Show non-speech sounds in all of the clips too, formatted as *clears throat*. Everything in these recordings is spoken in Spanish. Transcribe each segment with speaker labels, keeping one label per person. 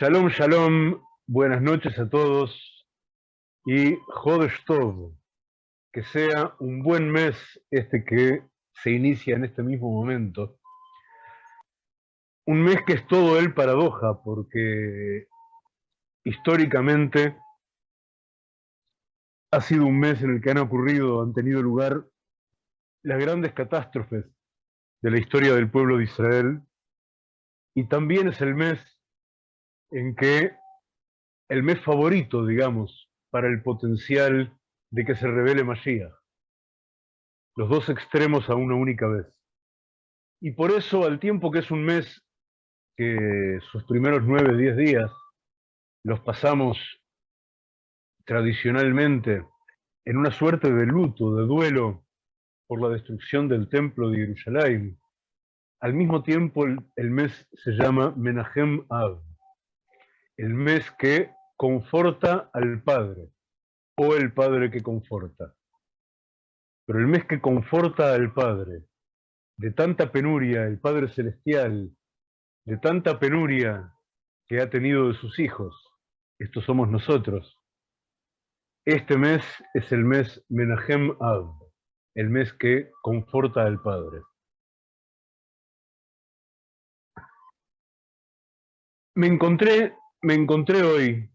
Speaker 1: Shalom, shalom, buenas noches a todos y Jodesh Tov, que sea un buen mes este que se inicia en este mismo momento. Un mes que es todo el paradoja, porque históricamente ha sido un mes en el que han ocurrido, han tenido lugar las grandes catástrofes de la historia del pueblo de Israel, y también es el mes en que el mes favorito, digamos, para el potencial de que se revele Mashiach. Los dos extremos a una única vez. Y por eso, al tiempo que es un mes que sus primeros nueve, diez días los pasamos tradicionalmente en una suerte de luto, de duelo por la destrucción del templo de Jerusalén, al mismo tiempo el, mes se llama Menahem Av, el mes que conforta al Padre, o el Padre que conforta. Pero el mes que conforta al Padre, de tanta penuria, el Padre Celestial, de tanta penuria que ha tenido de sus hijos, estos somos nosotros. Este mes es el mes Menahem Av, el mes que conforta al Padre. Me encontré me encontré hoy,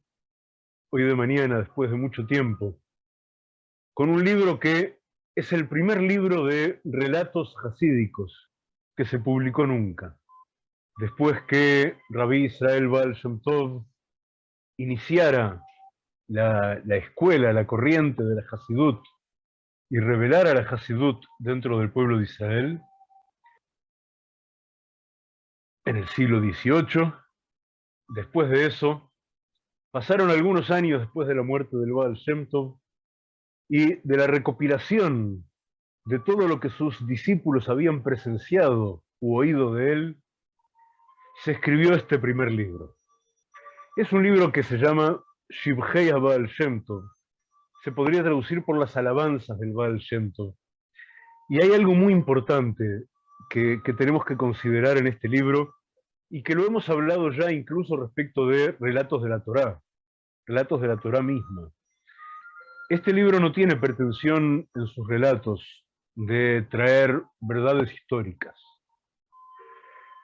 Speaker 1: hoy de mañana, después de mucho tiempo, con un libro que es el primer libro de relatos hasídicos que se publicó nunca. Después que Rabí Israel Baal Shem Tov iniciara la, la, escuela, la corriente de la Hasidut y revelara la Hasidut dentro del pueblo de Israel, en el siglo XVIII, Después de eso, pasaron algunos años después de la muerte del Baal Shem y de la recopilación de todo lo que sus discípulos habían presenciado u oído de él, se escribió este primer libro. Es un libro que se llama Shibhei Baal Shem. Se podría traducir por las alabanzas del Baal Shem. Y hay algo muy importante que tenemos que considerar en este libro, y que lo hemos hablado ya incluso respecto de relatos de la Torá, relatos de la Torá misma. Este libro no tiene pretensión en sus relatos de traer verdades históricas.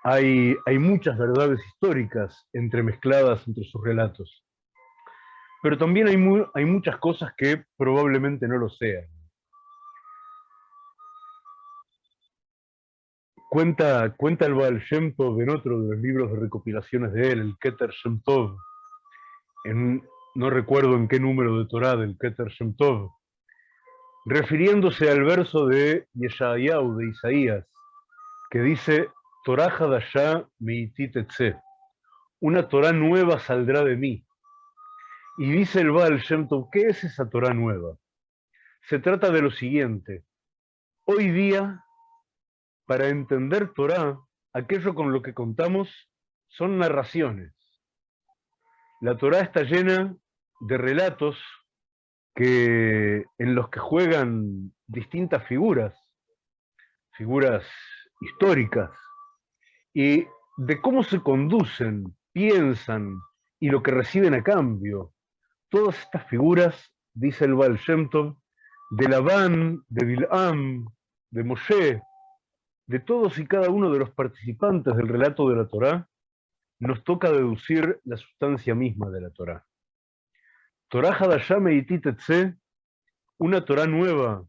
Speaker 1: Hay, hay muchas verdades históricas entremezcladas entre sus relatos, pero también hay, hay muchas cosas que probablemente no lo sean. Cuenta, cuenta el Baal Shem Tov en otro de los libros de recopilaciones de él, el Keter Shem Tov, en, no recuerdo en qué número de Torah del Keter Shem Tov, refiriéndose al verso de Yeshayahu, de Isaías, que dice, Torah Hadashah Meititetze, una Torah nueva saldrá de mí. Y dice el Baal Shem Tov, ¿qué es esa Torah nueva? Se trata de lo siguiente, hoy día para entender Torah, aquello con lo que contamos son narraciones. La Torah está llena de relatos que, en los que juegan distintas figuras, figuras históricas, y de cómo se conducen, piensan y lo que reciben a cambio. Todas estas figuras, dice el Baal Shem Tov, de Labán, de Bilam, de Moshe, de todos y cada uno de los participantes del relato de la Torá, nos toca deducir la sustancia misma de la Torá. Torá Hadashame y Titetse, una Torá nueva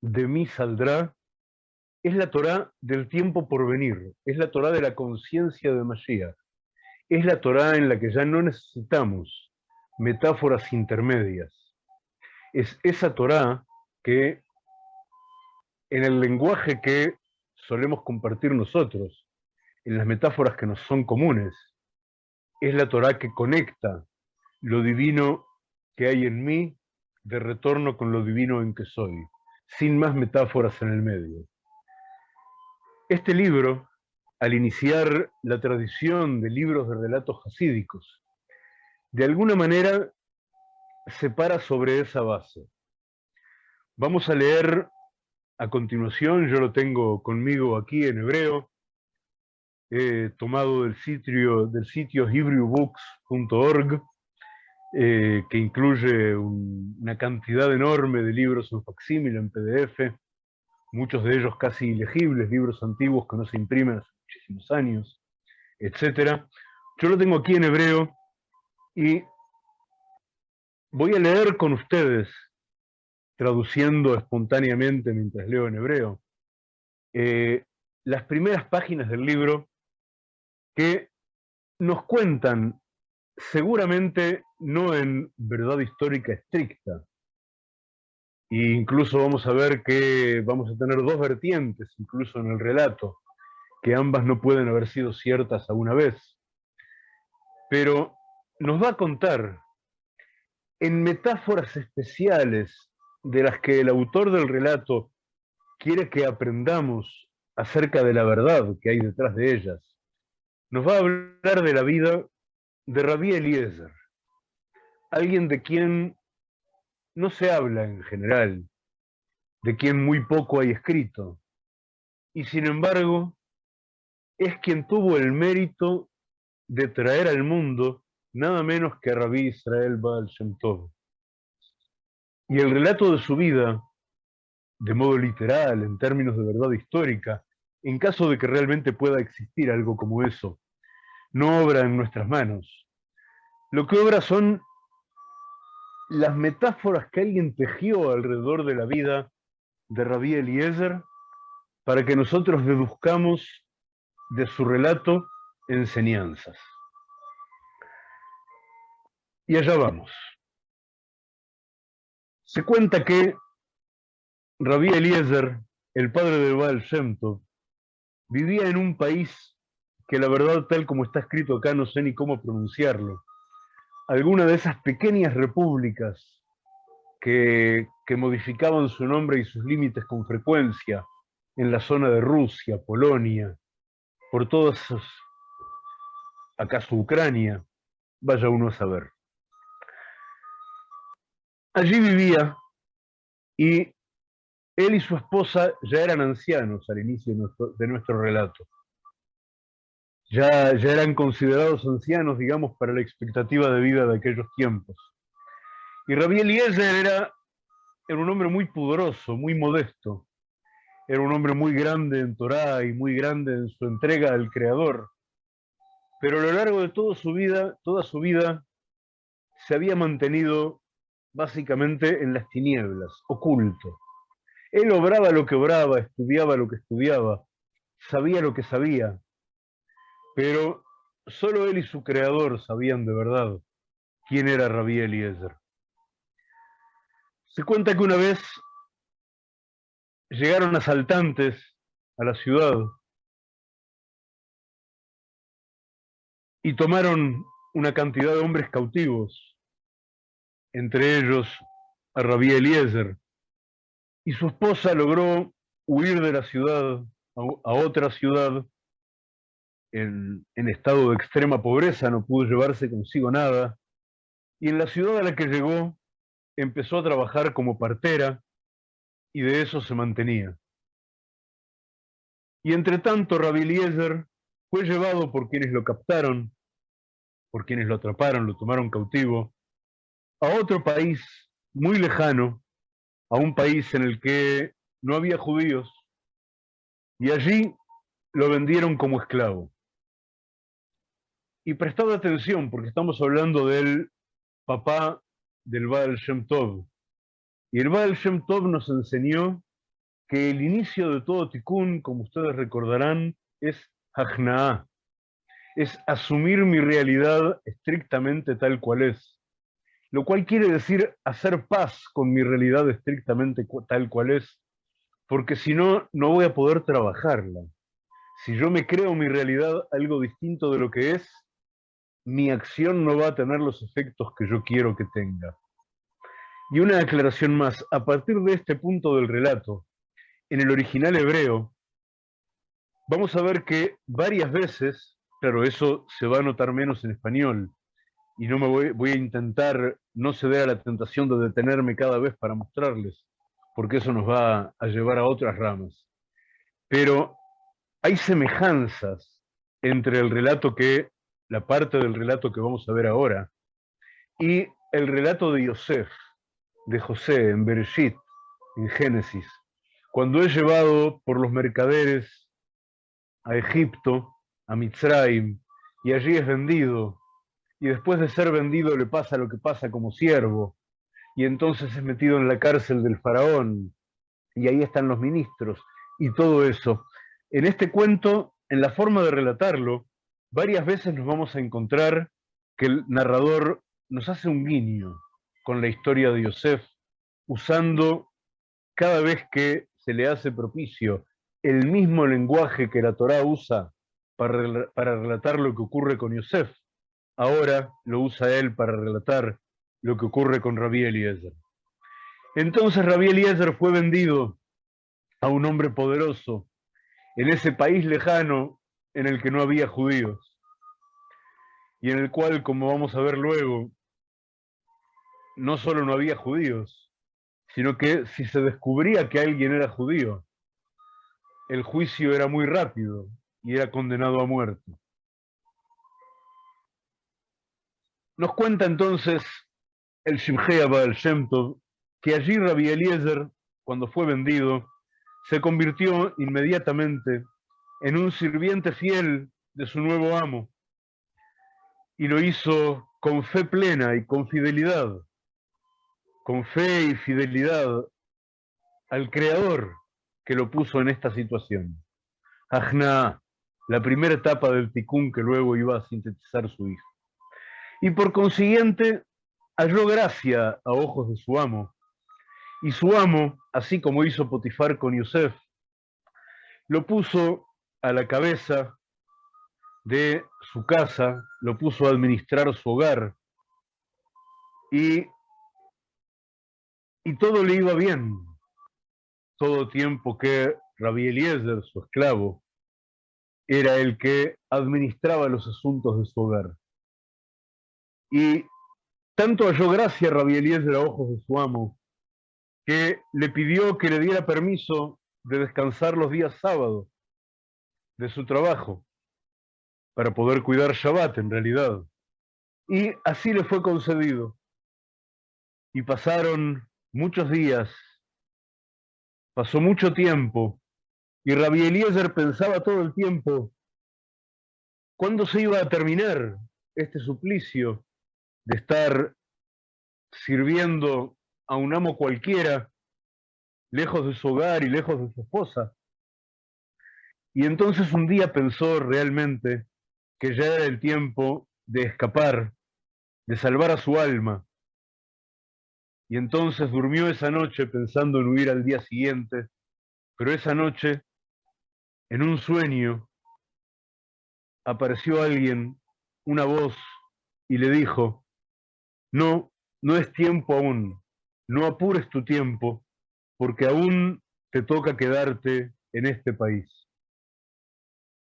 Speaker 1: de mí saldrá, es la Torá del tiempo por venir, es la Torá de la conciencia de Mashiach, es la Torá en la que ya no necesitamos metáforas intermedias. Es esa Torá que en el lenguaje que solemos compartir nosotros, en las metáforas que nos son comunes. Es la Torah que conecta lo divino que hay en mí de retorno con lo divino en que soy, sin más metáforas en el medio. Este libro, al iniciar la tradición de libros de relatos hasídicos, de alguna manera se para sobre esa base. Vamos a leer a continuación, yo lo tengo conmigo aquí en hebreo, tomado del sitio, del sitio hebrewbooks.org, eh, que incluye una cantidad enorme de libros en facsímil, en PDF, muchos de ellos casi ilegibles, libros antiguos que no se imprimen hace muchísimos años, etc. Yo lo tengo aquí en hebreo y voy a leer con ustedes, traduciendo espontáneamente mientras leo en hebreo, eh, las primeras páginas del libro que nos cuentan, seguramente no en verdad histórica estricta, e incluso vamos a ver que vamos a tener dos vertientes, incluso en el relato, que ambas no pueden haber sido ciertas a una vez. Pero nos va a contar en metáforas especiales de las que el autor del relato quiere que aprendamos acerca de la verdad que hay detrás de ellas. Nos va a hablar de la vida de Rabí Eliezer, alguien de quien no se habla en general, de quien muy poco hay escrito, y sin embargo es quien tuvo el mérito de traer al mundo nada menos que a Rabí Israel Baal Shem. Y el relato de su vida, de modo literal, en términos de verdad histórica, en caso de que realmente pueda existir algo como eso, no obra en nuestras manos. Lo que obra son las metáforas que alguien tejió alrededor de la vida de Rabí Eliezer para que nosotros deduzcamos de su relato enseñanzas. Y allá vamos. Se cuenta que Rabí Eliezer, el padre de Baal Shem vivía en un país que la verdad tal como está escrito acá no sé ni cómo pronunciarlo, alguna de esas pequeñas repúblicas que, modificaban su nombre y sus límites con frecuencia en la zona de Rusia, Polonia, por todos esos, acaso Ucrania, vaya uno a saber. Allí vivía y él y su esposa ya eran ancianos al inicio de nuestro relato ya, eran considerados ancianos, digamos, para la expectativa de vida de aquellos tiempos. Y Rabí Eliezer era, era un hombre muy pudoroso, muy modesto. Era un hombre muy grande en Torá y muy grande en su entrega al Creador. Pero a lo largo de toda su vida, toda su vida, se había mantenido básicamente en las tinieblas, oculto. Él obraba lo que obraba, estudiaba lo que estudiaba, sabía lo que sabía, pero solo él y su creador sabían de verdad quién era Rabí Eliezer. Se cuenta que una vez llegaron asaltantes a la ciudad y tomaron una cantidad de hombres cautivos, entre ellos a Rabí Eliezer, y su esposa logró huir de la ciudad a otra ciudad en, estado de extrema pobreza, no pudo llevarse consigo nada, y en la ciudad a la que llegó empezó a trabajar como partera y de eso se mantenía. Y entre tanto Rabbi Eliezer fue llevado por quienes lo captaron, por quienes lo atraparon, lo tomaron cautivo, a otro país muy lejano, a un país en el que no había judíos, y allí lo vendieron como esclavo. Y prestad atención, porque estamos hablando del papá del Baal Shem Tov. Y el Baal Shem Tov nos enseñó que el inicio de todo tikkun, como ustedes recordarán, es hajna'a. Es asumir mi realidad estrictamente tal cual es. Lo cual quiere decir hacer paz con mi realidad estrictamente tal cual es, porque si no, no voy a poder trabajarla. Si yo me creo mi realidad algo distinto de lo que es, mi acción no va a tener los efectos que yo quiero que tenga. Y una aclaración más, a partir de este punto del relato, en el original hebreo, vamos a ver que varias veces, claro, eso se va a notar menos en español, y no me voy, voy a intentar no ceder a la tentación de detenerme cada vez para mostrarles, porque eso nos va a llevar a otras ramas. Pero hay semejanzas entre el relato que, la parte del relato que vamos a ver ahora, y el relato de Yosef, de José, en Bereshit, en Génesis, cuando es llevado por los mercaderes a Egipto, a Mitzrayim, y allí es vendido, y después de ser vendido le pasa lo que pasa como siervo, y entonces es metido en la cárcel del faraón, y ahí están los ministros, y todo eso. En este cuento, en la forma de relatarlo, varias veces nos vamos a encontrar que el narrador nos hace un guiño con la historia de Yosef, usando cada vez que se le hace propicio el mismo lenguaje que la Torá usa para, para relatar lo que ocurre con Yosef, ahora lo usa él para relatar lo que ocurre con Rabí Eliezer. Entonces Rabí Eliezer fue vendido a un hombre poderoso en ese país lejano en el que no había judíos y en el cual, como vamos a ver luego, no solo no había judíos, sino que si se descubría que alguien era judío, el juicio era muy rápido y era condenado a muerte. Nos cuenta entonces el Shimhei Abad Shem que allí Rabbi Eliezer, cuando fue vendido, se convirtió inmediatamente en un sirviente fiel de su nuevo amo y lo hizo con fe plena y con fidelidad, con fe y fidelidad al Creador que lo puso en esta situación. Ajna, la primera etapa del ticún que luego iba a sintetizar su hijo. Y por consiguiente, halló gracia a ojos de su amo. Y su amo, así como hizo Potifar con Yosef, lo puso a la cabeza de su casa, lo puso a administrar su hogar, y, y todo le iba bien, todo tiempo que Rabbi Eliezer, su esclavo, era el que administraba los asuntos de su hogar. Y tanto halló gracia Rabbi Eliezer a ojos de su amo, que le pidió que le diera permiso de descansar los días sábados de su trabajo, para poder cuidar Shabbat en realidad. Y así le fue concedido. Y pasaron muchos días, pasó mucho tiempo, y Rabbi Eliezer pensaba todo el tiempo, ¿cuándo se iba a terminar este suplicio de estar sirviendo a un amo cualquiera, lejos de su hogar y lejos de su esposa? Y entonces un día pensó realmente que ya era el tiempo de escapar, de salvar a su alma. Y entonces durmió esa noche pensando en huir al día siguiente, pero esa noche en un sueño apareció alguien, una voz, y le dijo, no, no es tiempo aún, no apures tu tiempo, porque aún te toca quedarte en este país.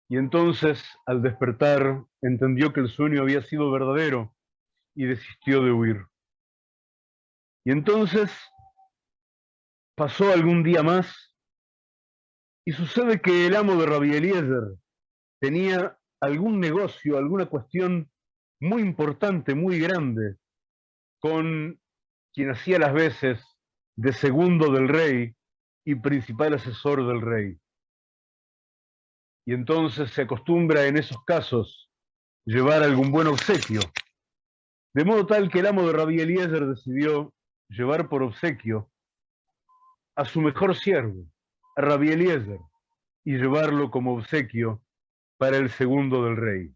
Speaker 1: Y entonces, al despertar, entendió que el sueño había sido verdadero y desistió de huir. Y entonces pasó algún día más y sucede que el amo de Rabbi Eliezer tenía algún negocio, alguna cuestión muy importante, muy grande, con quien hacía las veces de segundo del rey y principal asesor del rey. Y entonces se acostumbra en esos casos llevar algún buen obsequio. De modo tal que el amo de Rabbi Eliezer decidió llevar por obsequio a su mejor siervo, a Rabbi Eliezer y llevarlo como obsequio para el segundo del rey.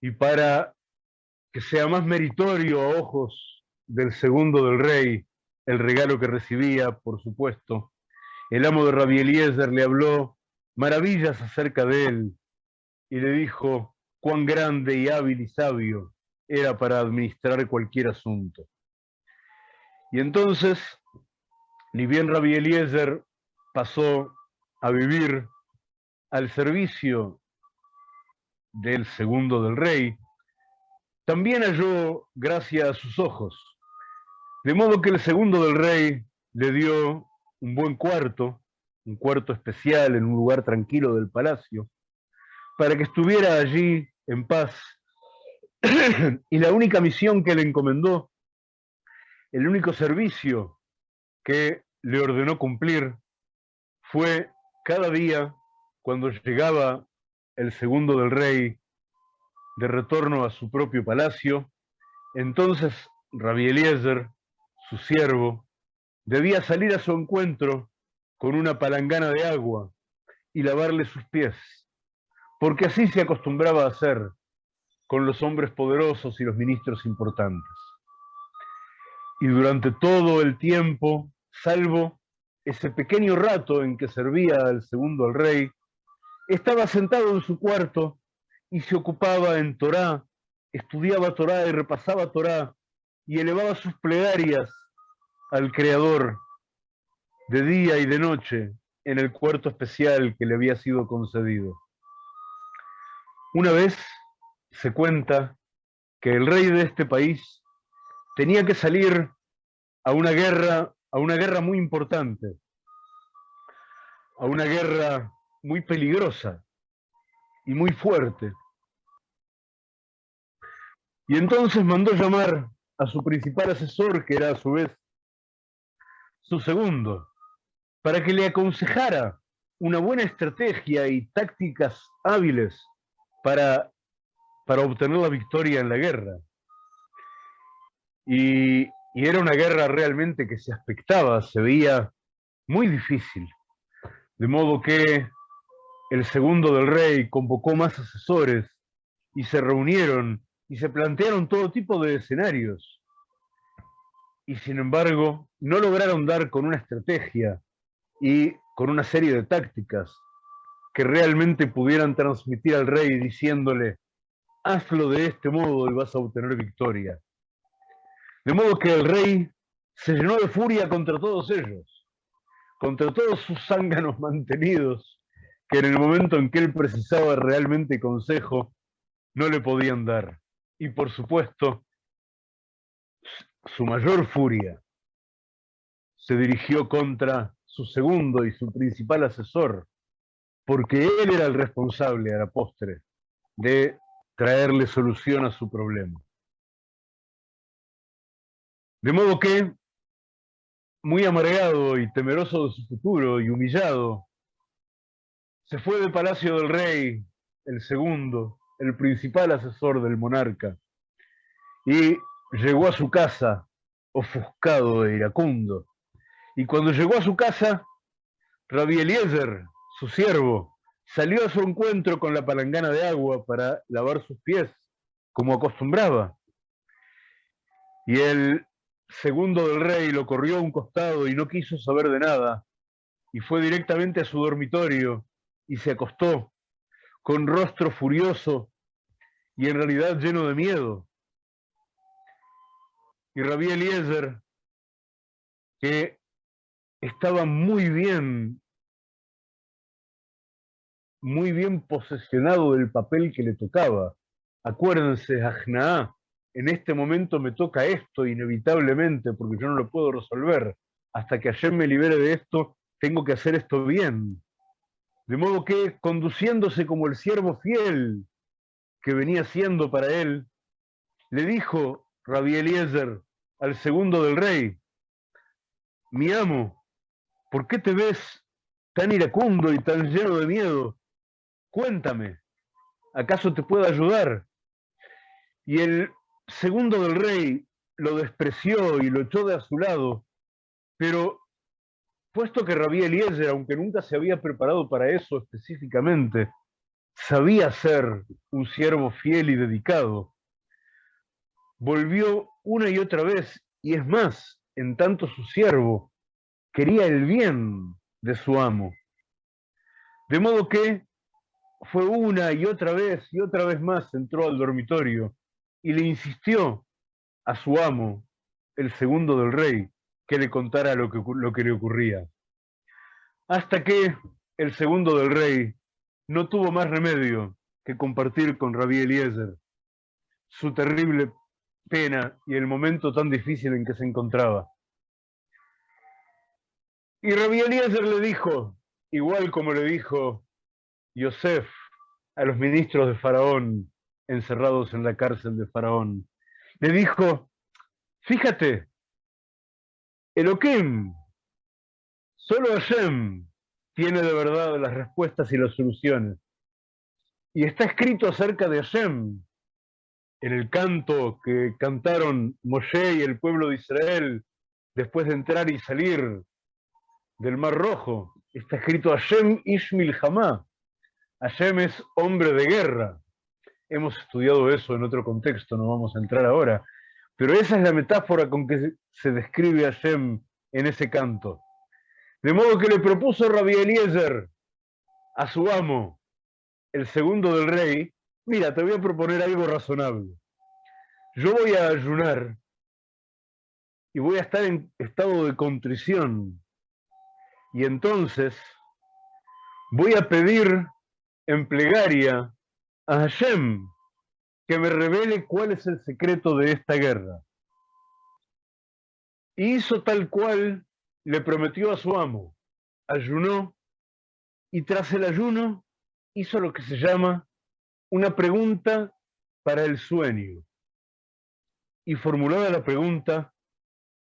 Speaker 1: Y para que sea más meritorio a ojos del segundo del rey el regalo que recibía, por supuesto, el amo de Rabbi Eliezer le habló maravillas acerca de él y le dijo cuán grande y hábil y sabio era para administrar cualquier asunto. Y entonces ni bien Rabbi Eliezer pasó a vivir al servicio del segundo del rey, también halló gracia a sus ojos. De modo que el segundo del rey le dio un buen cuarto, un cuarto especial en un lugar tranquilo del palacio, para que estuviera allí en paz. *clears throat* y la única misión que le encomendó, el único servicio que le ordenó cumplir, fue cada día, cuando llegaba el segundo del rey de retorno a su propio palacio, entonces Rabbi Eliezer, su siervo, debía salir a su encuentro con una palangana de agua y lavarle sus pies, porque así se acostumbraba a hacer con los hombres poderosos y los ministros importantes. Y durante todo el tiempo, salvo ese pequeño rato en que servía al segundo al rey, estaba sentado en su cuarto y se ocupaba en Torá, estudiaba Torá y repasaba Torá y elevaba sus plegarias al Creador de día y de noche en el cuarto especial que le había sido concedido. Una vez se cuenta que el rey de este país tenía que salir a una guerra, a una guerra muy importante, a una guerra muy peligrosa y muy fuerte. Y entonces mandó llamar a su principal asesor, que era a su vez su segundo, para que le aconsejara una buena estrategia y tácticas hábiles para, para obtener la victoria en la guerra. Y, y era una guerra realmente que se aspectaba, se veía muy difícil. De modo que el segundo del rey convocó más asesores y se reunieron y se plantearon todo tipo de escenarios. Y sin embargo, no lograron dar con una estrategia y con una serie de tácticas que realmente pudieran transmitir al rey diciéndole, hazlo de este modo y vas a obtener victoria. De modo que el rey se llenó de furia contra todos ellos, contra todos sus zánganos mantenidos, que en el momento en que él precisaba realmente consejo, no le podían dar. Y por supuesto, su mayor furia se dirigió contra su segundo y su principal asesor, porque él era el responsable a la postre de traerle solución a su problema. De modo que, muy amargado y temeroso de su futuro y humillado, se fue del palacio del rey, el segundo, el principal asesor del monarca, y llegó a su casa ofuscado e iracundo, y cuando llegó a su casa, Rabbi Eliezer, su siervo, salió a su encuentro con la palangana de agua para lavar sus pies, como acostumbraba. Y el segundo del rey lo corrió a un costado y no quiso saber de nada, y fue directamente a su dormitorio y se acostó, con rostro furioso y en realidad lleno de miedo. Y Rabí Eliezer, que estaba muy bien, muy bien posesionado del papel que le tocaba. Acuérdense, Ajnaá, en este momento me toca esto inevitablemente porque yo no lo puedo resolver. Hasta que ayer me libere de esto, tengo que hacer esto bien. De modo que, conduciéndose como el siervo fiel que venía siendo para él, le dijo Rabbi Eliezer al segundo del rey, mi amo, ¿Por qué te ves tan iracundo y tan lleno de miedo? Cuéntame, ¿acaso te puedo ayudar? Y el segundo del rey lo despreció y lo echó de a su lado, pero puesto que Rabí Eliezer, aunque nunca se había preparado para eso específicamente, sabía ser un siervo fiel y dedicado, volvió una y otra vez, y es más, en tanto su siervo, quería el bien de su amo. De modo que fue una y otra vez y otra vez más entró al dormitorio y le insistió a su amo, el segundo del rey, que le contara lo que, lo que le ocurría. Hasta que el segundo del rey no tuvo más remedio que compartir con Rabí Eliezer su terrible pena y el momento tan difícil en que se encontraba. Y Rabbi Eliezer le dijo, igual como le dijo Yosef a los ministros de Faraón encerrados en la cárcel de Faraón. Le dijo, fíjate, Elohim, solo Hashem tiene de verdad las respuestas y las soluciones. Y está escrito acerca de Hashem en el canto que cantaron Moshe y el pueblo de Israel después de entrar y salir del Mar Rojo. Está escrito Hashem Ishmil Hamá. Hashem es hombre de guerra. Hemos estudiado eso en otro contexto, no vamos a entrar ahora. Pero esa es la metáfora con que se describe Hashem en ese canto. De modo que le propuso Rabbi Eliezer a su amo, el segundo del rey, mira, te voy a proponer algo razonable. Yo voy a ayunar y voy a estar en estado de contrición. Y entonces voy a pedir en plegaria a Hashem que me revele cuál es el secreto de esta guerra. Y hizo tal cual le prometió a su amo. Ayunó y tras el ayuno hizo lo que se llama una pregunta para el sueño. Y formulada la pregunta,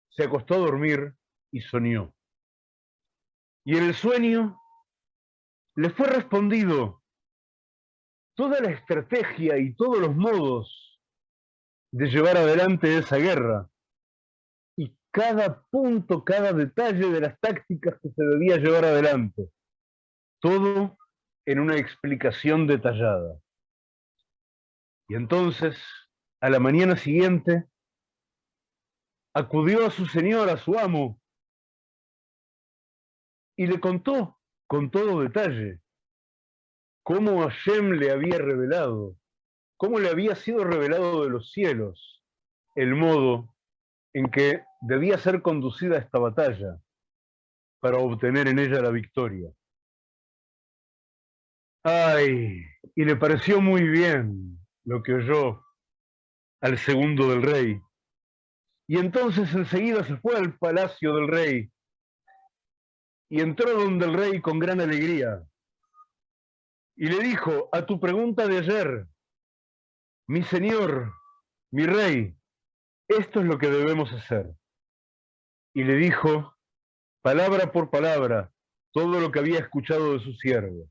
Speaker 1: se acostó a dormir y soñó. Y en el sueño le fue respondido toda la estrategia y todos los modos de llevar adelante esa guerra cada punto, cada detalle de las tácticas que se debía llevar adelante. Todo en una explicación detallada. Y entonces, a la mañana siguiente, acudió a su señor, a su amo, y le contó con todo detalle cómo Hashem le había revelado, cómo le había sido revelado de los cielos el modo en que debía ser conducida esta batalla para obtener en ella la victoria. Ay, y le pareció muy bien lo que oyó al segundo del rey. Y entonces enseguida se fue al palacio del rey y entró donde el rey con gran alegría. Y le dijo, a tu pregunta de ayer, mi señor, mi rey, esto es lo que debemos hacer. Y le dijo, palabra por palabra, todo lo que había escuchado de su siervo.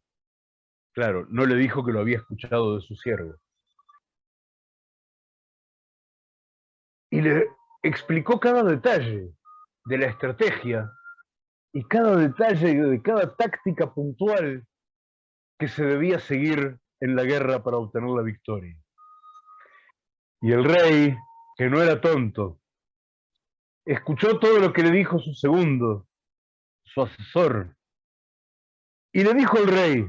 Speaker 1: Claro, no le dijo que lo había escuchado de su siervo. Y le explicó cada detalle de la estrategia y cada detalle de cada táctica puntual que se debía seguir en la guerra para obtener la victoria. Y el rey, que no era tonto, escuchó todo lo que le dijo su segundo, su asesor, y le dijo al rey,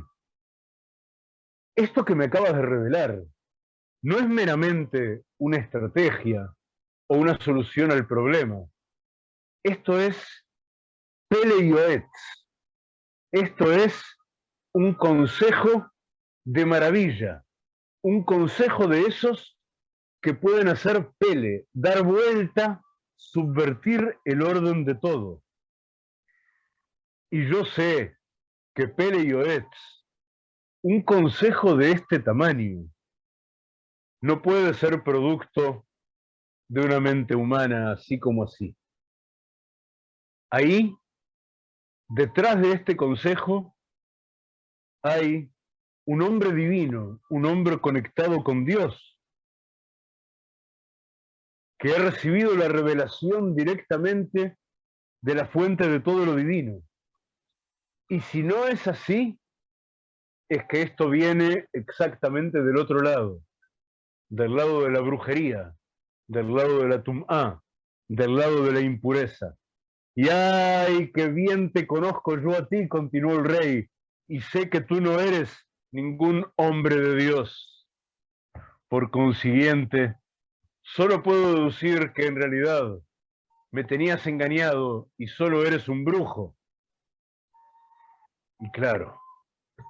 Speaker 1: esto que me acabas de revelar no es meramente una estrategia o una solución al problema. Esto es Pele Esto es un consejo de maravilla, un consejo de esos que pueden hacer Pele, dar vuelta, subvertir el orden de todo. Y yo sé que Pele y un consejo de este tamaño no puede ser producto de una mente humana así como así. Ahí, detrás de este consejo, hay un hombre divino, un hombre conectado con Dios, que ha recibido la revelación directamente de la fuente de todo lo divino. Y si no es así, es que esto viene exactamente del otro lado, del lado de la brujería, del lado de la tum'a, del lado de la impureza. Y ay, qué bien te conozco yo a ti, continuó el rey, y sé que tú no eres ningún hombre de Dios. Por consiguiente, solo puedo deducir que en realidad me tenías engañado y solo eres un brujo. Y claro,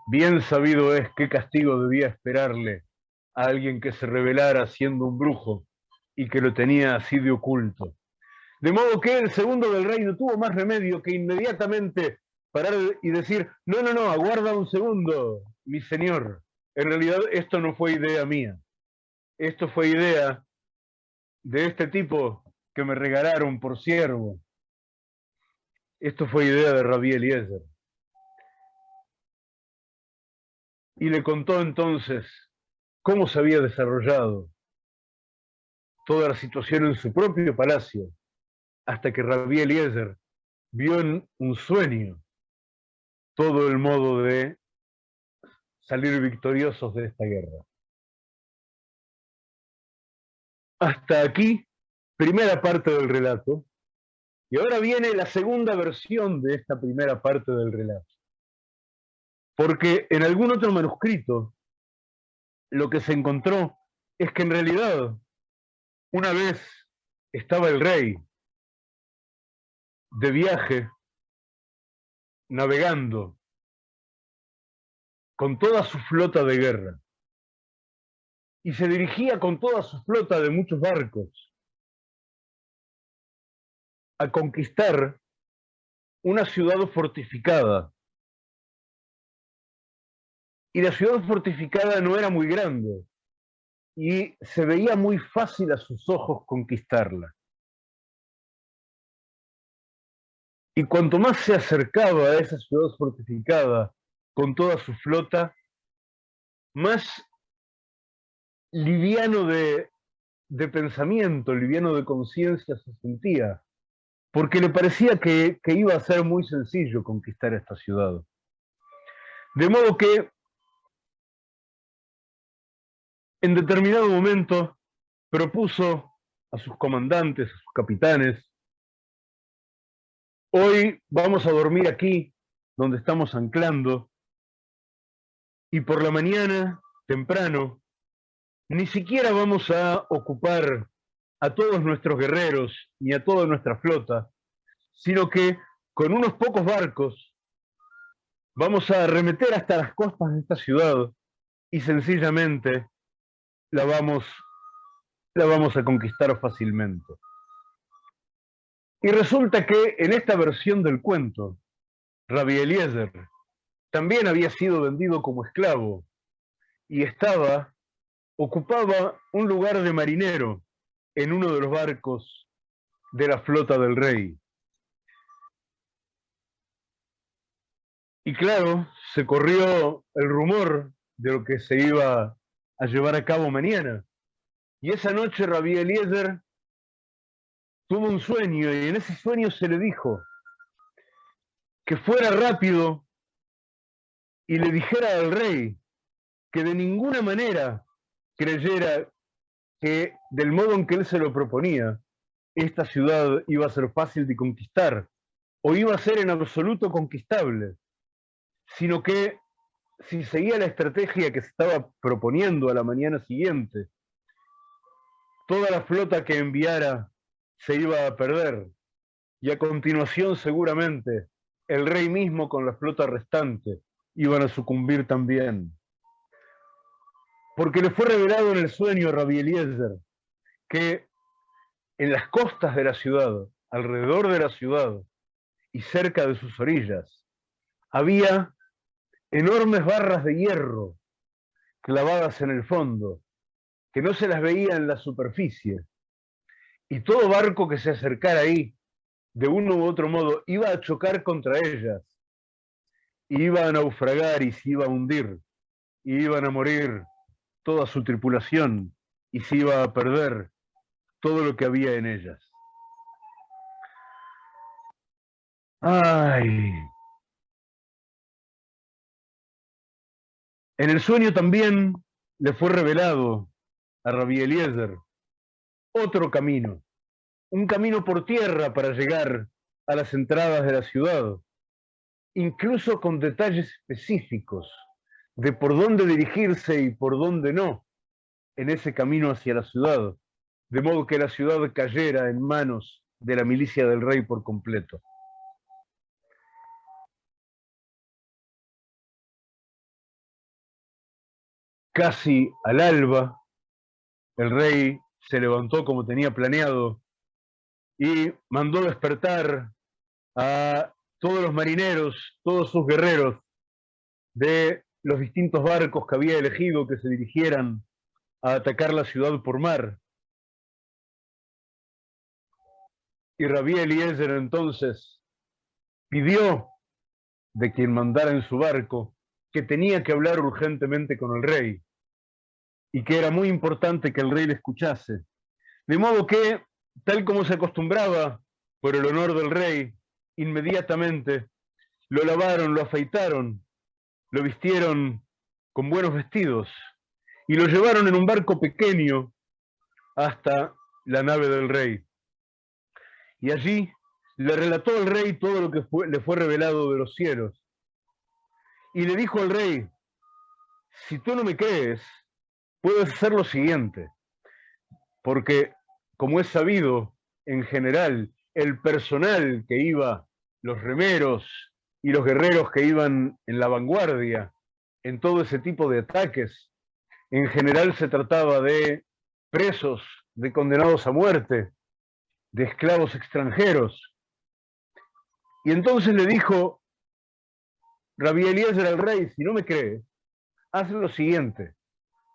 Speaker 1: Bien sabido es qué castigo debía esperarle a alguien que se revelara siendo un brujo y que lo tenía así de oculto. De modo que el segundo del rey no tuvo más remedio que inmediatamente parar y decir, no, no, no, aguarda un segundo, mi señor, en realidad esto no fue idea mía. Esto fue idea de este tipo que me regalaron por siervo. Esto fue idea de Rabí Eliezer. Y le contó entonces cómo se había desarrollado toda la situación en su propio palacio, hasta que Rabí Eliezer vio en un sueño todo el modo de salir victoriosos de esta guerra. Hasta aquí, primera parte del relato, y ahora viene la segunda versión de esta primera parte del relato. Porque en algún otro manuscrito lo que se encontró es que en realidad una vez estaba el rey de viaje, navegando con toda su flota de guerra. Y se dirigía con toda su flota de muchos barcos a conquistar una ciudad fortificada. Y la ciudad fortificada no era muy grande y se veía muy fácil a sus ojos conquistarla. Y cuanto más se acercaba a esa ciudad fortificada con toda su flota, más liviano de, pensamiento, liviano de conciencia se sentía, porque le parecía que, que iba a ser muy sencillo conquistar esta ciudad. De modo que en determinado momento propuso a sus comandantes, a sus capitanes, hoy vamos a dormir aquí, donde estamos anclando, y por la mañana, temprano, ni siquiera vamos a ocupar a todos nuestros guerreros ni a toda nuestra flota, sino que con unos pocos barcos vamos a arremeter hasta las costas de esta ciudad y sencillamente la vamos, la vamos a conquistar fácilmente. Y resulta que en esta versión del cuento, Rabbi Eliezer también había sido vendido como esclavo y estaba, ocupaba un lugar de marinero en uno de los barcos de la flota del rey. Y claro, se corrió el rumor de lo que se iba a llevar a cabo mañana. Y esa noche Rabí Eliezer tuvo un sueño y en ese sueño se le dijo que fuera rápido y le dijera al rey que de ninguna manera creyera que del modo en que él se lo proponía, esta ciudad iba a ser fácil de conquistar o iba a ser en absoluto conquistable, sino que si seguía la estrategia que se estaba proponiendo a la mañana siguiente, toda la flota que enviara se iba a perder y a continuación seguramente el rey mismo con la flota restante iban a sucumbir también. Porque le fue revelado en el sueño a Rabbi Eliezer que en las costas de la ciudad, alrededor de la ciudad y cerca de sus orillas, había enormes barras de hierro clavadas en el fondo, que no se las veía en la superficie. Y todo barco que se acercara ahí, de uno u otro modo, iba a chocar contra ellas. Iba a naufragar y se iba a hundir, y iban a morir toda su tripulación y se iba a perder todo lo que había en ellas. Ay. En el sueño también le fue revelado a Rabbi Eliezer otro camino, un camino por tierra para llegar a las entradas de la ciudad, incluso con detalles específicos de por dónde dirigirse y por dónde no en ese camino hacia la ciudad, de modo que la ciudad cayera en manos de la milicia del rey por completo. Casi al alba, el rey se levantó como tenía planeado y mandó despertar a todos los marineros, todos sus guerreros de los distintos barcos que había elegido que se dirigieran a atacar la ciudad por mar. Y Rabí Eliezer entonces pidió de quien mandara en su barco que tenía que hablar urgentemente con el rey y que era muy importante que el rey le escuchase. De modo que, tal como se acostumbraba por el honor del rey, inmediatamente lo lavaron, lo afeitaron, lo vistieron con buenos vestidos y lo llevaron en un barco pequeño hasta la nave del rey. Y allí le relató al rey todo lo que le fue revelado de los cielos. Y le dijo al rey, si tú no me crees, puedes hacer lo siguiente, porque como es sabido, en general, el personal que iba, los remeros y los guerreros que iban en la vanguardia en todo ese tipo de ataques, en general se trataba de presos, de condenados a muerte, de esclavos extranjeros. Y entonces le dijo Rabí Eliezer al rey, si no me crees, haz lo siguiente,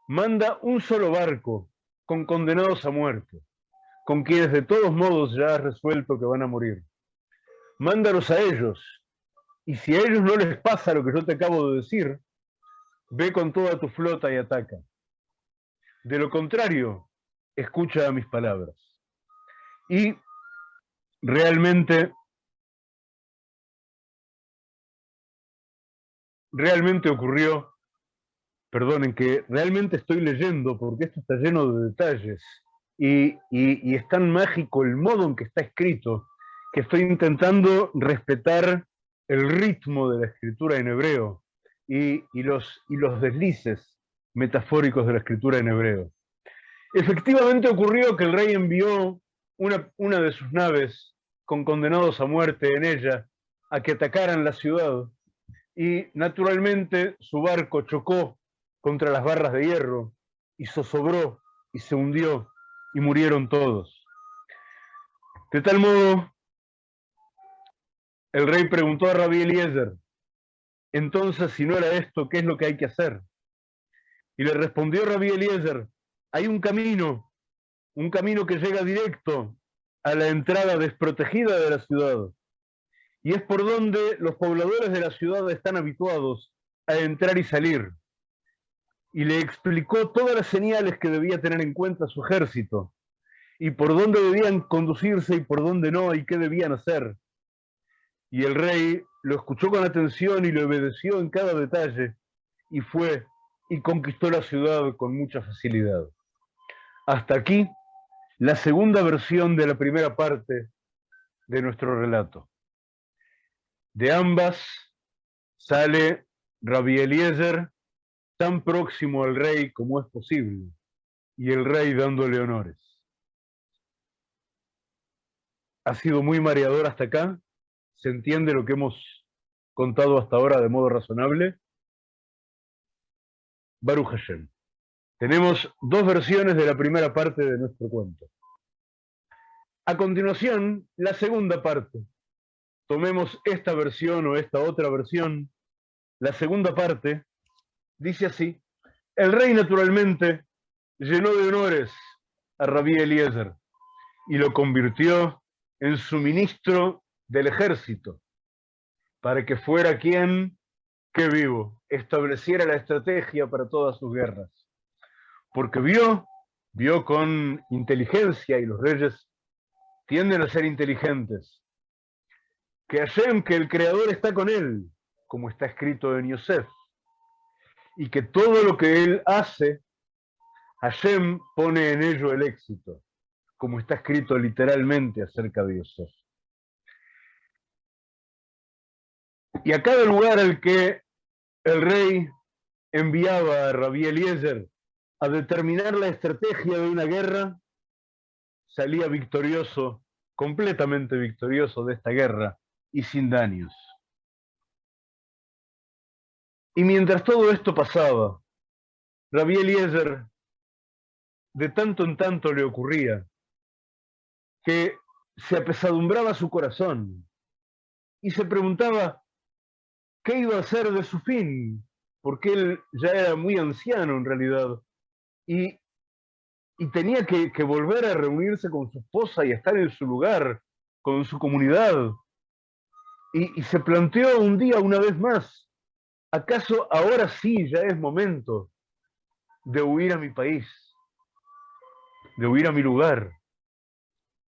Speaker 1: manda un solo barco con condenados a muerte, con quienes de todos modos ya has resuelto que van a morir. Mándalos a ellos, y si a ellos no les pasa lo que yo te acabo de decir, ve con toda tu flota y ataca. De lo contrario, escucha mis palabras. Y realmente, realmente ocurrió, perdonen que realmente estoy leyendo porque esto está lleno de detalles y, y, es tan mágico el modo en que está escrito que estoy intentando respetar el ritmo de la escritura en hebreo y, los deslices metafóricos de la escritura en hebreo. Efectivamente ocurrió que el rey envió una, una de sus naves con condenados a muerte en ella a que atacaran la ciudad y naturalmente su barco chocó contra las barras de hierro y zozobró y se hundió y murieron todos. De tal modo, el rey preguntó a Rabí Eliezer, entonces si no era esto, ¿qué es lo que hay que hacer? Y le respondió Rabí Eliezer, hay un camino, un camino que llega directo a la entrada desprotegida de la ciudad. Y es por donde los pobladores de la ciudad están habituados a entrar y salir. Y le explicó todas las señales que debía tener en cuenta su ejército, y por dónde debían conducirse y por dónde no, y qué debían hacer. Y el rey lo escuchó con atención y le obedeció en cada detalle, y fue y conquistó la ciudad con mucha facilidad. Hasta aquí la segunda versión de la primera parte de nuestro relato. De ambas sale Rabbi Eliezer tan próximo al rey como es posible, y el rey dándole honores. Ha sido muy mareador hasta acá, se entiende lo que hemos contado hasta ahora de modo razonable. Baruch Hashem. Tenemos dos versiones de la primera parte de nuestro cuento. A continuación, la segunda parte. Tomemos esta versión o esta otra versión. La segunda parte dice así. El rey naturalmente llenó de honores a Rabí Eliezer y lo convirtió en su ministro del ejército para que fuera quien, que vivo, estableciera la estrategia para todas sus guerras porque vio, vio con inteligencia, y los reyes tienden a ser inteligentes, que Hashem, que el Creador está con él, como está escrito en Yosef, y que todo lo que él hace, Hashem pone en ello el éxito, como está escrito literalmente acerca de Yosef. Y a cada lugar al que el rey enviaba a Rabí Eliezer a determinar la estrategia de una guerra, salía victorioso, completamente victorioso de esta guerra y sin daños. Y mientras todo esto pasaba, Rabí Eliezer de tanto en tanto le ocurría que se apesadumbraba su corazón y se preguntaba qué iba a ser de su fin porque él ya era muy anciano en realidad, y, tenía que, volver a reunirse con su esposa y estar en su lugar, con su comunidad. Y, y se planteó un día una vez más, ¿acaso ahora sí ya es momento de huir a mi país, de huir a mi lugar?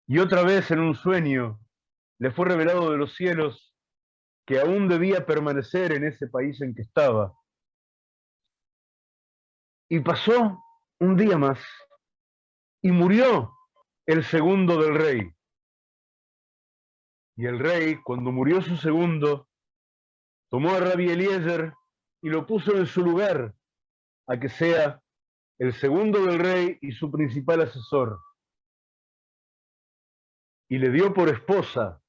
Speaker 1: Y otra vez en un sueño le fue revelado de los cielos que aún debía permanecer en ese país en que estaba. Y pasó un día más y murió el segundo del rey. Y el rey, cuando murió su segundo, tomó a Rabbi Eliezer y lo puso en su lugar, a que sea el segundo del rey y su principal asesor. Y le dio por esposa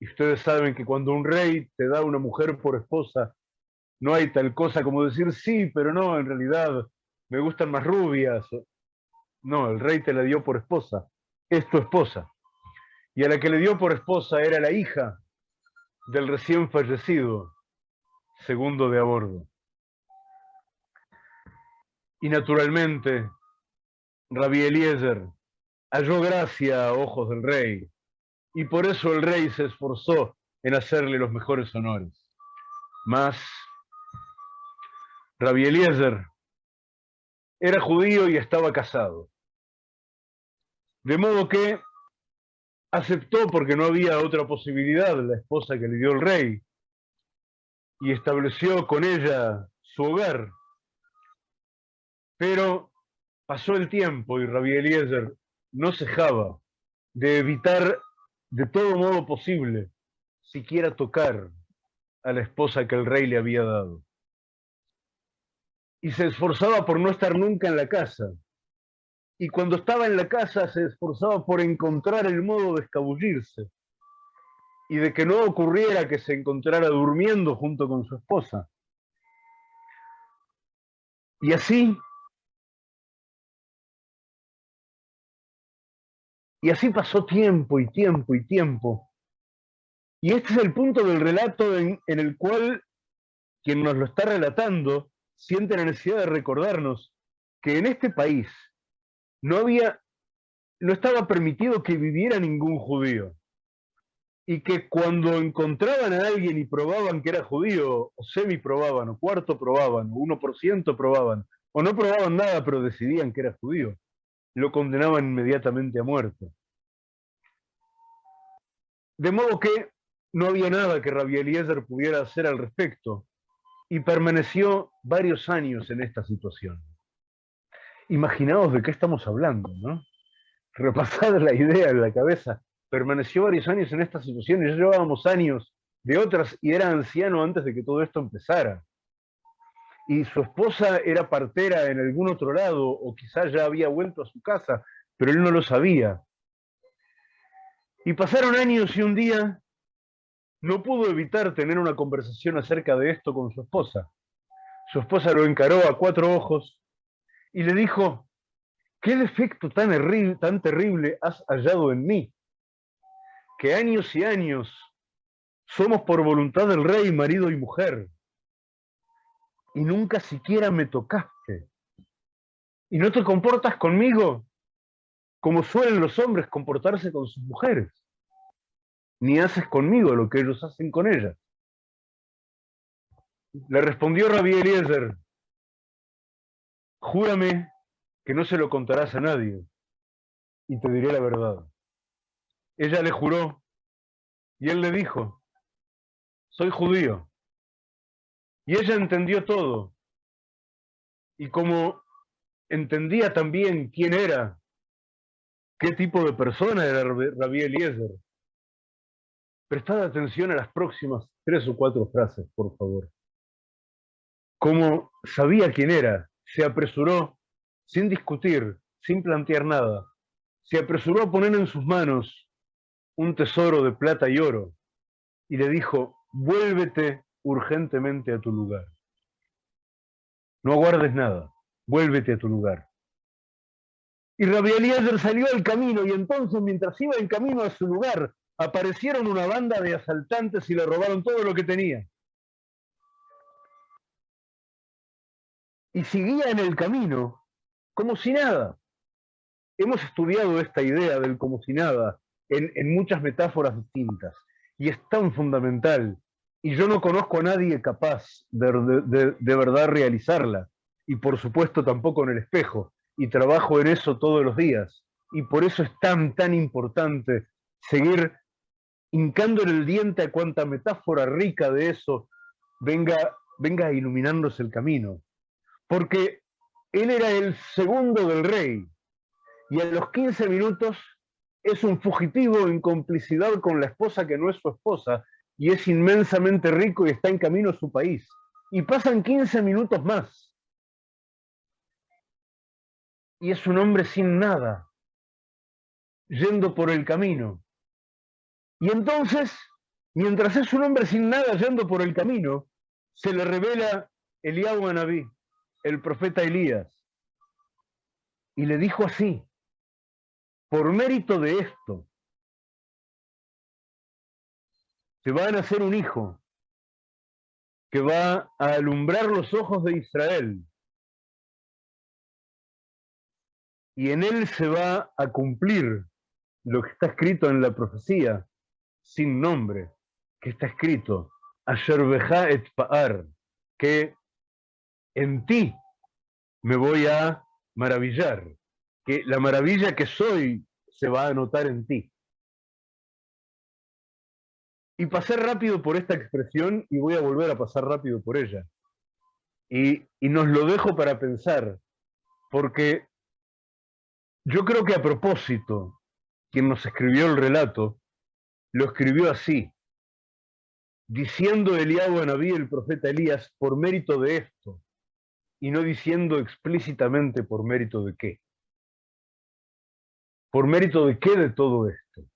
Speaker 1: y ustedes saben que cuando un rey te da una mujer por esposa, no hay tal cosa como decir sí, pero no, en realidad me gustan más rubias. No, el rey te la dio por esposa, es tu esposa. Y a la que le dio por esposa era la hija del recién fallecido, segundo de a bordo. Y naturalmente, Rabbi Eliezer halló gracia a ojos del rey y por eso el rey se esforzó en hacerle los mejores honores. Mas Rabbi Eliezer era judío y estaba casado. De modo que aceptó porque no había otra posibilidad la esposa que le dio el rey y estableció con ella su hogar. Pero pasó el tiempo y Rabbi Eliezer no cejaba de evitar de todo modo posible siquiera tocar a la esposa que el rey le había dado. Y se esforzaba por no estar nunca en la casa. Y cuando estaba en la casa se esforzaba por encontrar el modo de escabullirse y de que no ocurriera que se encontrara durmiendo junto con su esposa. Y así Y así pasó tiempo y tiempo y tiempo. Y este es el punto del relato en, el cual quien nos lo está relatando siente la necesidad de recordarnos que en este país no había, no estaba permitido que viviera ningún judío. Y que cuando encontraban a alguien y probaban que era judío, o semi probaban, o cuarto probaban, o uno por ciento probaban, o no probaban nada, pero decidían que era judío, lo condenaban inmediatamente a muerte. De modo que no había nada que Rabbi Eliezer pudiera hacer al respecto y permaneció varios años en esta situación. Imaginaos de qué estamos hablando, ¿no? Repasad la idea en la cabeza. Permaneció varios años en esta situación y ya llevábamos años de otras y era anciano antes de que todo esto empezara y su esposa era partera en algún otro lado o quizás ya había vuelto a su casa, pero él no lo sabía. Y pasaron años y un día no pudo evitar tener una conversación acerca de esto con su esposa. Su esposa lo encaró a cuatro ojos y le dijo, ¿qué defecto tan, tan terrible has hallado en mí? Que años y años somos por voluntad del rey marido y mujer y nunca siquiera me tocaste. Y no te comportas conmigo como suelen los hombres comportarse con sus mujeres. Ni haces conmigo lo que ellos hacen con ellas. Le respondió Rabí Eliezer, júrame que no se lo contarás a nadie y te diré la verdad. Ella le juró y él le dijo, soy judío y ella entendió todo. Y como entendía también quién era, qué tipo de persona era Rabí Eliezer, prestad atención a las próximas tres o cuatro frases, por favor. Como sabía quién era, se apresuró, sin discutir, sin plantear nada, se apresuró a poner en sus manos un tesoro de plata y oro y le dijo, vuélvete urgentemente a tu lugar. No aguardes nada, vuélvete a tu lugar. Y Rabbi Eliezer salió al camino y entonces mientras iba en camino a su lugar, aparecieron una banda de asaltantes y le robaron todo lo que tenía. y seguía en el camino como si nada. Hemos estudiado esta idea del como si nada en, muchas metáforas distintas y es tan fundamental y yo no conozco a nadie capaz de, de, verdad realizarla y por supuesto tampoco en el espejo y trabajo en eso todos los días y por eso es tan tan importante seguir hincando en el diente a cuanta metáfora rica de eso venga, venga iluminándose el camino. Porque él era el segundo del rey y a los 15 minutos es un fugitivo en complicidad con la esposa que no es su esposa y es inmensamente rico y está en camino a su país. Y pasan 15 minutos más. Y es un hombre sin nada, yendo por el camino. Y entonces, mientras es un hombre sin nada yendo por el camino, se le revela Eliahu Anabí, el profeta Elías, y le dijo así, por mérito de esto, te va a nacer un hijo que va a alumbrar los ojos de Israel y en él se va a cumplir lo que está escrito en la profecía sin nombre, que está escrito, Asher et Pa'ar, que en ti me voy a maravillar, que la maravilla que soy se va a notar en ti. Y pasé rápido por esta expresión y voy a volver a pasar rápido por ella. Y, y nos lo dejo para pensar, porque yo creo que a propósito, quien nos escribió el relato, lo escribió así, diciendo Eliabo a Naví el profeta Elías por mérito de esto, y no diciendo explícitamente por mérito de qué. ¿Por mérito de qué de todo esto?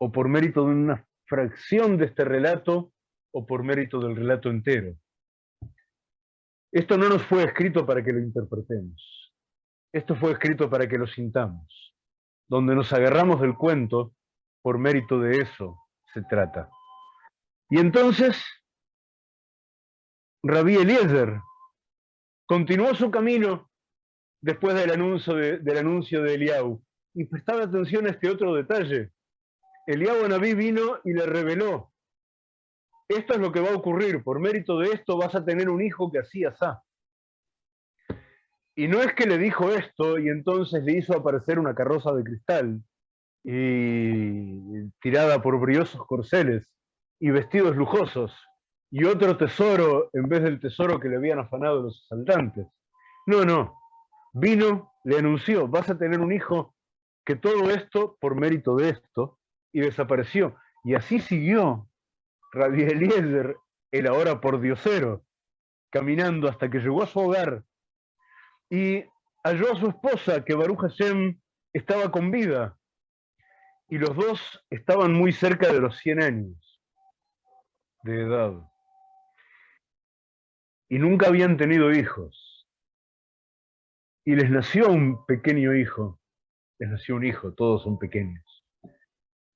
Speaker 1: ¿O por mérito de una fracción de este relato o por mérito del relato entero? Esto no nos fue escrito para que lo interpretemos. Esto fue escrito para que lo sintamos. Donde nos agarramos del cuento, por mérito de eso se trata. Y entonces, Rabí Eliezer continuó su camino después del anuncio de, del anuncio de Eliau. Y prestaba atención a este otro detalle. Eliau Anabí vino y le reveló, esto es lo que va a ocurrir, por mérito de esto vas a tener un hijo que así asá. Y no es que le dijo esto y entonces le hizo aparecer una carroza de cristal y tirada por briosos corceles y vestidos lujosos y otro tesoro en vez del tesoro que le habían afanado los asaltantes. No, no. Vino, le anunció, vas a tener un hijo que todo esto por mérito de esto y desapareció. Y así siguió Rabbi Eliezer, el ahora por diosero, caminando hasta que llegó a su hogar y halló a su esposa que Baruch Hashem estaba con vida y los dos estaban muy cerca de los 100 años de edad y nunca habían tenido hijos. Y les nació un pequeño hijo, les nació un hijo, todos son pequeños.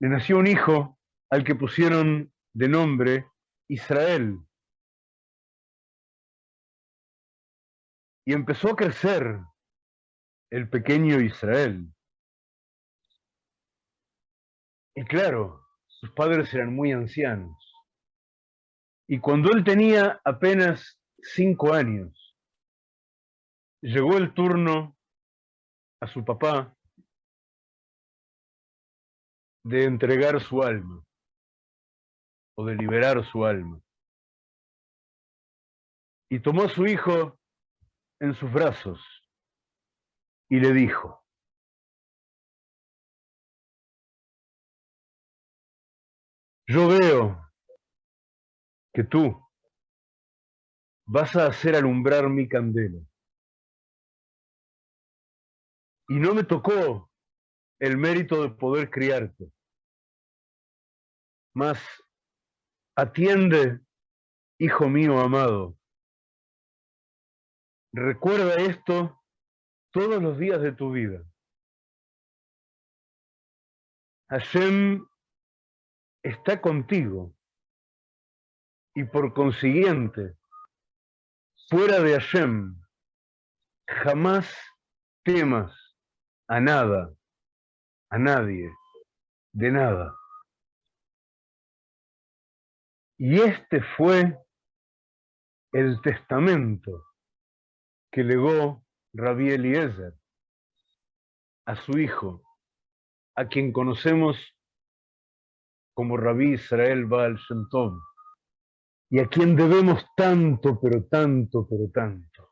Speaker 1: Les nació un hijo al que pusieron de nombre Israel. Y empezó a crecer el pequeño Israel. Y claro, sus padres eran muy ancianos. Y cuando él tenía apenas cinco años, llegó el turno a su papá de entregar su alma o de liberar su alma. Y tomó a su hijo en sus brazos y le dijo, yo veo que tú vas a hacer alumbrar mi candela. Y no me tocó el mérito de poder criarte. Mas atiende, hijo mío amado. Recuerda esto todos los días de tu vida. Hashem está contigo y por consiguiente fuera de Hashem, jamás temas a nada, a nadie, de nada. Y este fue el testamento que legó Rabí Eliezer a su hijo, a quien conocemos como Rabí Israel Baal Shem Tov, y a quien debemos tanto, pero tanto, pero tanto.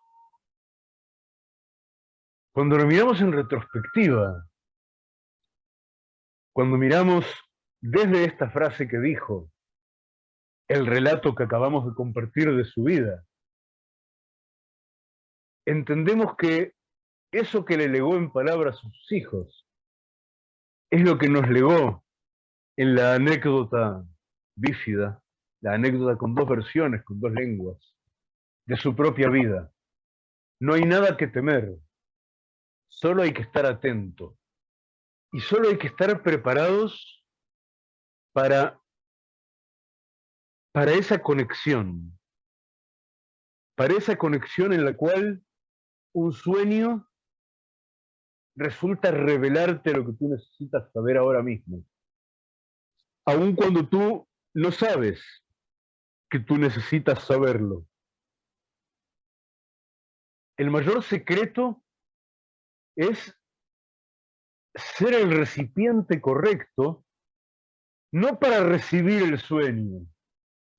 Speaker 1: Cuando lo miramos en retrospectiva, cuando miramos desde esta frase que dijo, el relato que acabamos de compartir de su vida, entendemos que eso que le legó en palabras a sus hijos es lo que nos legó en la anécdota bífida, la anécdota con dos versiones, con dos lenguas, de su propia vida. No hay nada que temer, solo hay que estar atento y solo hay que estar preparados para, para esa conexión, para esa conexión en la cual un sueño resulta revelarte lo que tú necesitas saber ahora mismo. Aun cuando tú no sabes que tú necesitas saberlo. El mayor secreto es ser el recipiente correcto, no para recibir el sueño,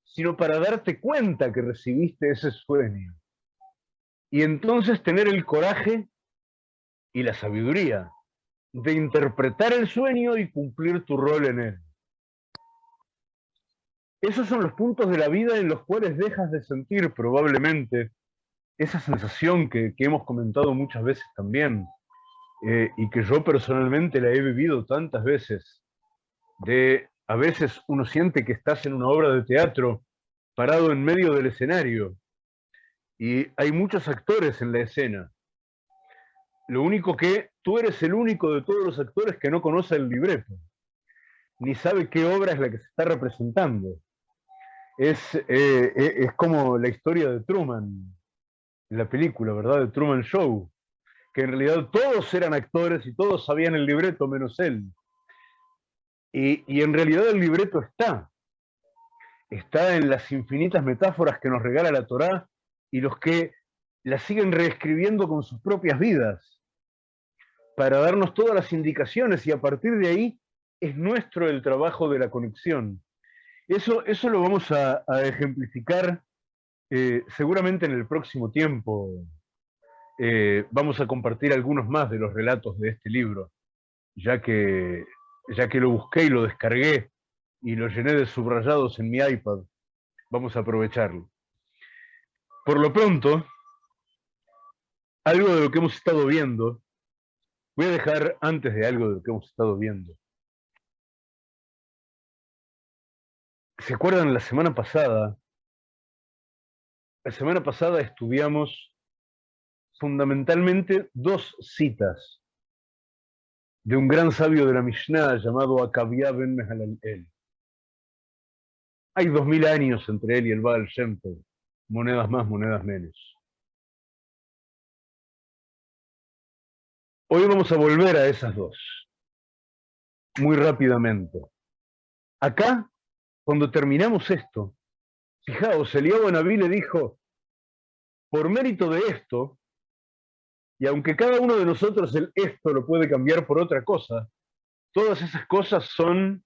Speaker 1: sino para darte cuenta que recibiste ese sueño. Y entonces tener el coraje y la sabiduría de interpretar el sueño y cumplir tu rol en él. Esos son los puntos de la vida en los cuales dejas de sentir probablemente esa sensación que, hemos comentado muchas veces también, eh, y que yo personalmente la he vivido tantas veces, de a veces uno siente que estás en una obra de teatro parado en medio del escenario y hay muchos actores en la escena. Lo único que tú eres el único de todos los actores que no conoce el libreto, ni sabe qué obra es la que se está representando. Es, eh, eh, es como la historia de Truman, la película, ¿verdad? De Truman Show, que en realidad todos eran actores y todos sabían el libreto menos él. Y, y en realidad el libreto está, está en las infinitas metáforas que nos regala la Torá y los que la siguen reescribiendo con sus propias vidas para darnos todas las indicaciones y a partir de ahí es nuestro el trabajo de la conexión. Eso, eso lo vamos a, ejemplificar eh, seguramente en el próximo tiempo. Eh, vamos a compartir algunos más de los relatos de este libro, ya que, ya que lo busqué y lo descargué y lo llené de subrayados en mi iPad. Vamos a aprovecharlo. Por lo pronto, algo de lo que hemos estado viendo, voy a dejar antes de algo de lo que hemos estado viendo. ¿Se acuerdan la semana pasada? La semana pasada estudiamos fundamentalmente dos citas de un gran sabio de la Mishnah llamado Akavia ben Mehalalel. Hay dos mil años entre él y el Baal Shem monedas más, monedas menos. Hoy vamos a volver a esas dos, muy rápidamente. Acá, cuando terminamos esto, fijaos, Eliab Naví le dijo, por mérito de esto, y aunque cada uno de nosotros el esto lo puede cambiar por otra cosa, todas esas cosas son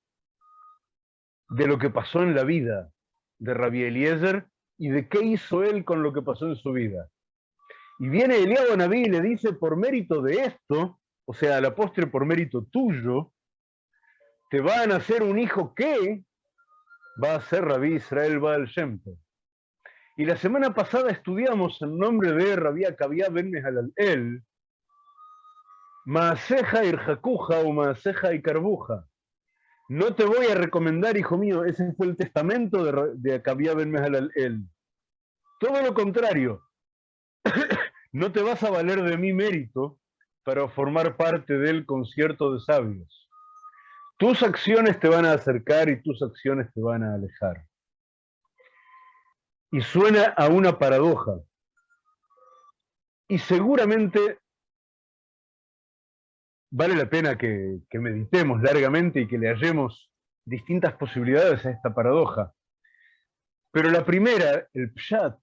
Speaker 1: de lo que pasó en la vida de Rabbi Eliezer y de qué hizo él con lo que pasó en su vida. Y viene Eliab Naví y le dice, por mérito de esto, o sea, a la postre por mérito tuyo, te va a nacer un hijo que va a ser Rabí Israel Baal Shempe. Y la semana pasada estudiamos el nombre de Rabí Akavia ben Mehalalel, Maaseja Irjakuja o Maaseja y Carbuja. No te voy a recomendar, hijo mío, ese fue el testamento de, de ben Mehalalel. Todo lo contrario, *coughs* no te vas a valer de mi mérito para formar parte del concierto de sabios. Tus acciones te van a acercar y tus acciones te van a alejar. Y suena a una paradoja, Y seguramente vale la pena que, meditemos largamente y que le hallemos distintas posibilidades a esta paradoja. Pero la primera, el pshat,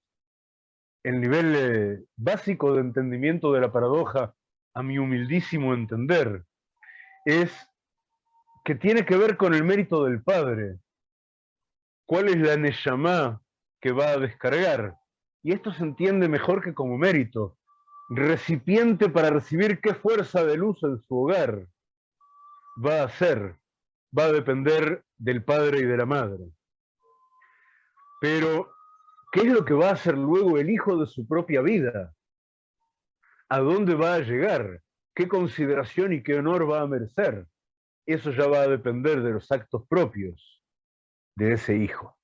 Speaker 1: el nivel eh, básico de entendimiento de la paradoja, a mi humildísimo entender, es que tiene que ver con el mérito del Padre. ¿Cuál es la Neshama que va a descargar? Y esto se entiende mejor que como mérito, recipiente para recibir qué fuerza de luz en su hogar va a ser, va a depender del padre y de la madre. Pero, ¿qué es lo que va a hacer luego el hijo de su propia vida? ¿A dónde va a llegar? ¿Qué consideración y qué honor va a merecer? Eso ya va a depender de los actos propios de ese hijo.